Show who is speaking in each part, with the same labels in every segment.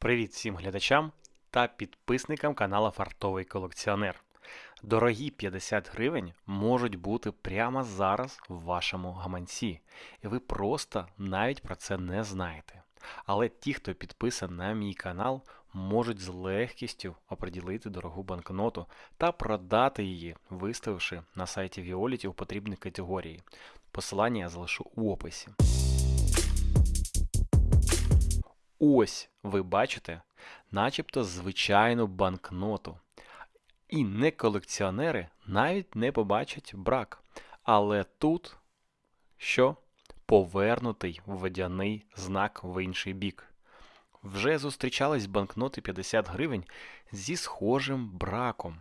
Speaker 1: Привіт всім глядачам та підписникам каналу Фартовий колекціонер. Дорогі 50 гривень можуть бути прямо зараз в вашому гаманці, і ви просто навіть про це не знаєте. Але ті, хто підписаний на мій канал, можуть з легкістю оприділити дорогу банкноту та продати її, виставивши на сайті Violet у потрібній категорії. Посилання я залишу у описі. Ось ви бачите, начебто звичайну банкноту. І не колекціонери навіть не побачать брак. Але тут що? Повернутий водяний знак в інший бік. Вже зустрічались банкноти 50 гривень зі схожим браком.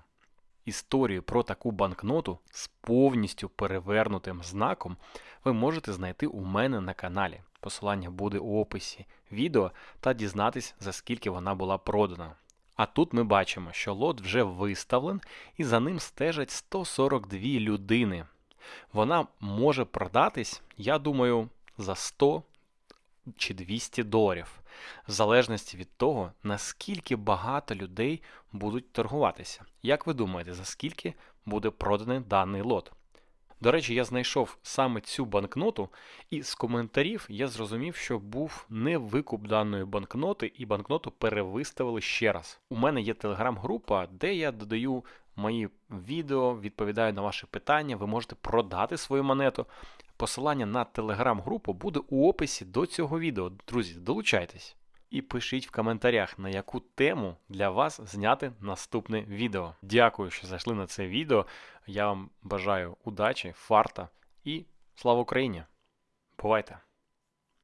Speaker 1: Історію про таку банкноту з повністю перевернутим знаком ви можете знайти у мене на каналі. Посилання буде у описі відео та дізнатись, за скільки вона була продана. А тут ми бачимо, що лот вже виставлен і за ним стежать 142 людини. Вона може продатись, я думаю, за 100 чи 200 доларів, в залежності від того, наскільки багато людей будуть торгуватися. Як ви думаєте, за скільки буде проданий даний лот? До речі, я знайшов саме цю банкноту, і з коментарів я зрозумів, що був не викуп даної банкноти, і банкноту перевиставили ще раз. У мене є телеграм-група, де я додаю мої відео, відповідаю на ваші питання. Ви можете продати свою монету. Посилання на телеграм-групу буде у описі до цього відео. Друзі, долучайтесь. І пишіть в коментарях, на яку тему для вас зняти наступне відео. Дякую, що зайшли на це відео. Я вам бажаю удачі, фарта і слава Україні! Бувайте!